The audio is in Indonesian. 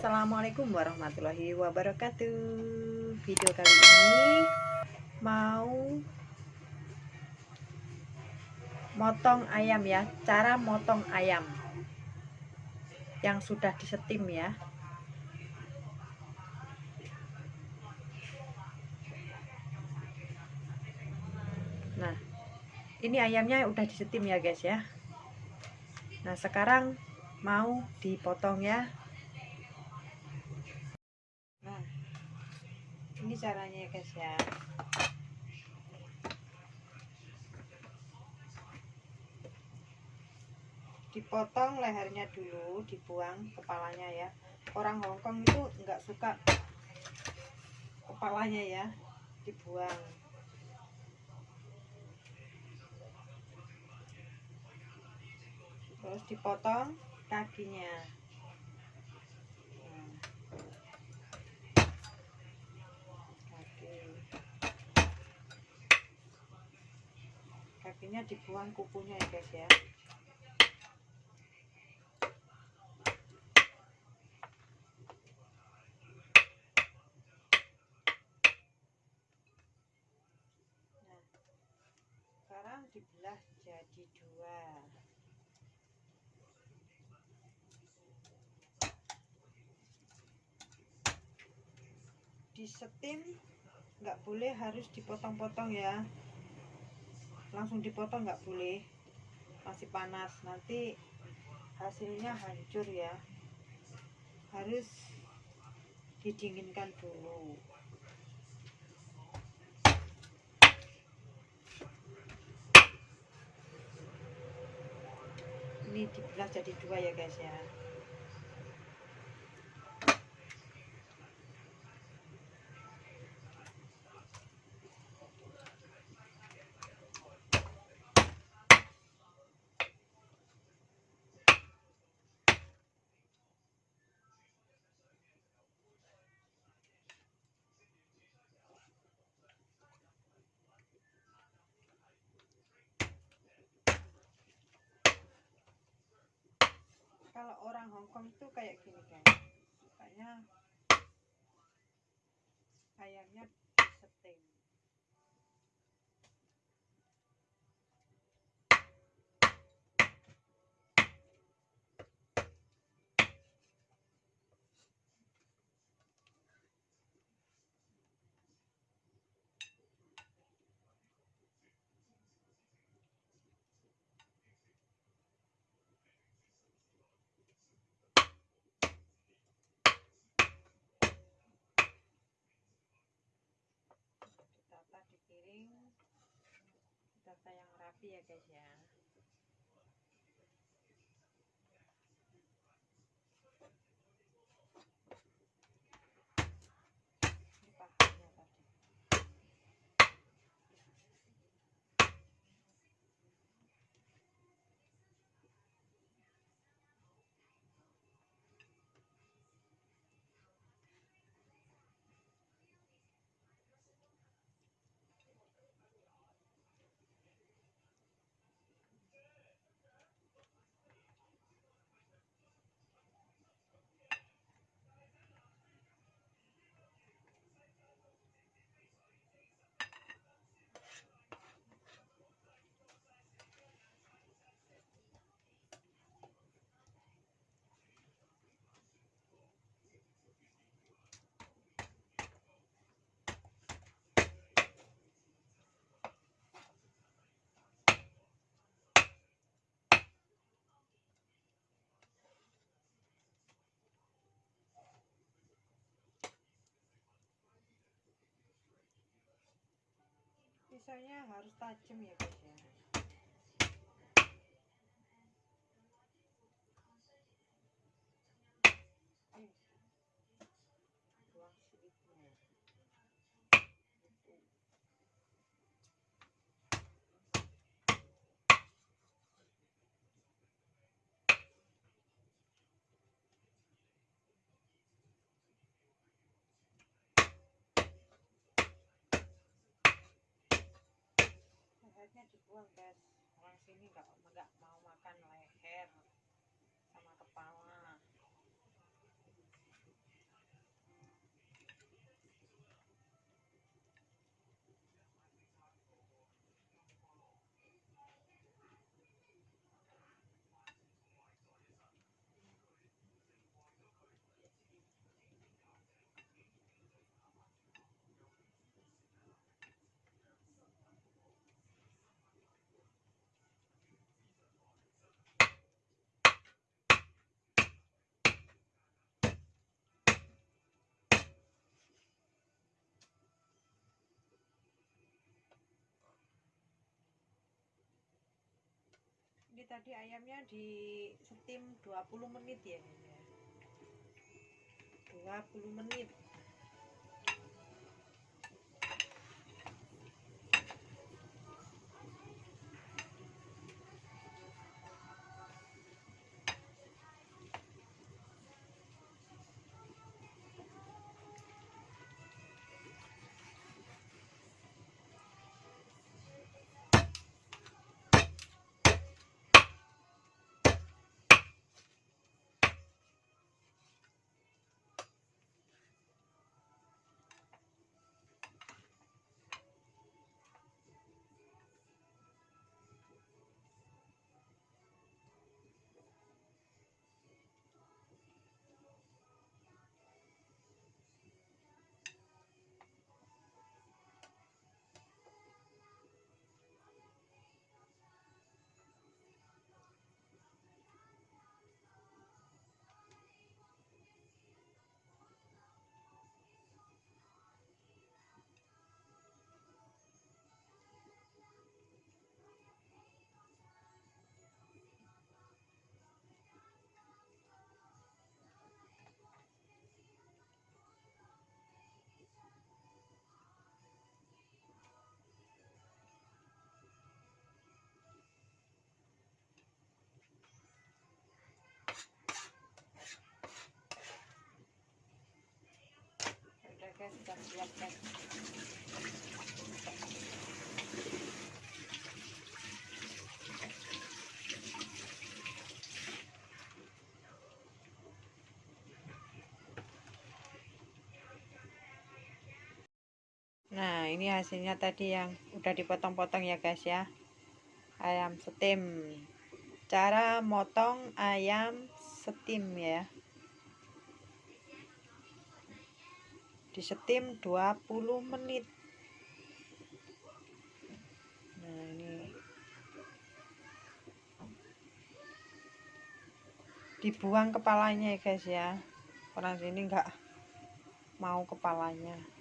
Assalamualaikum warahmatullahi wabarakatuh. Video kali ini Mau Motong ayam ya. Cara motong ayam Yang sudah disetim ya. Nah Ini ayamnya udah disetim ya guys ya. Nah sekarang mau dipotong ya ini caranya ya guys ya. Dipotong lehernya dulu dibuang kepalanya ya. Orang Hongkong itu nggak suka kepalanya ya dibuang. Terus dipotong kakinya kakinya dibuang kukunya ya guys ya. Nah sekarang dibelah jadi dua. Disetim nggak boleh harus dipotong-potong ya langsung dipotong nggak boleh. Masih panas. Nanti hasilnya hancur ya. Harus didinginkan dulu. Ini dibelah jadi dua ya guys ya kalau orang Hongkong itu kayak gini guys sukanya ayamnya diseting tata yang rapi ya guys ya pisaunya harus tajam ya guys ya lehernya dibuang guys. Orang sini nggak nggak mau ini tadi ayamnya di steam 20 menit ya ini ya 20 menit Nah, ini hasilnya tadi yang udah dipotong-potong ya guys ya. Ayam steam. Cara motong ayam steam ya. Di steam 20 menit. Nah, ini dibuang kepalanya ya guys ya. Orang sini enggak mau kepalanya.